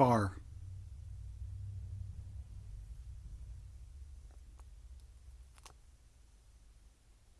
far.